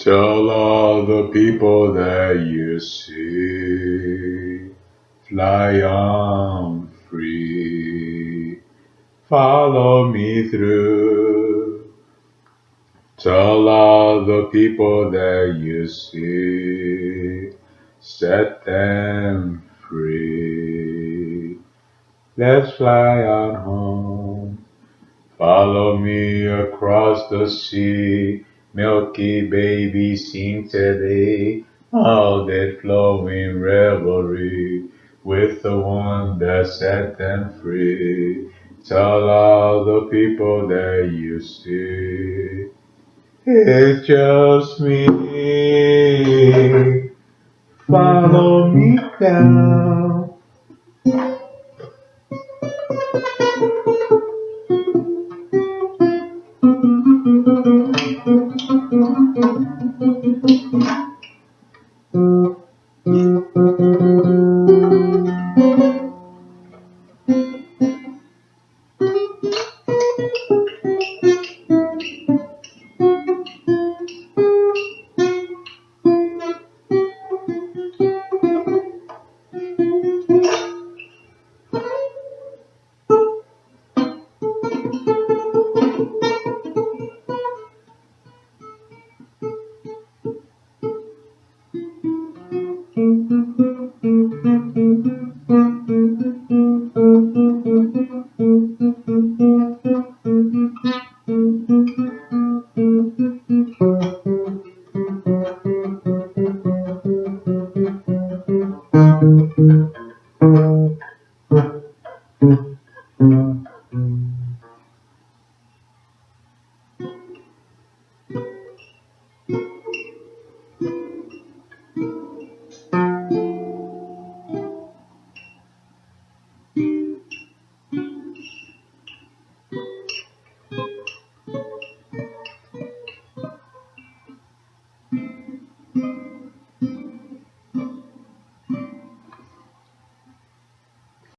Tell all the people that you see, fly on free, follow me through. Tell all the people that you see, set them free. Let's fly on home. Follow me across the sea. Milky baby sing today. All that flowing revelry with the one that set them free. Tell all the people that you see. It's just me. Follow me down. Mm-hmm.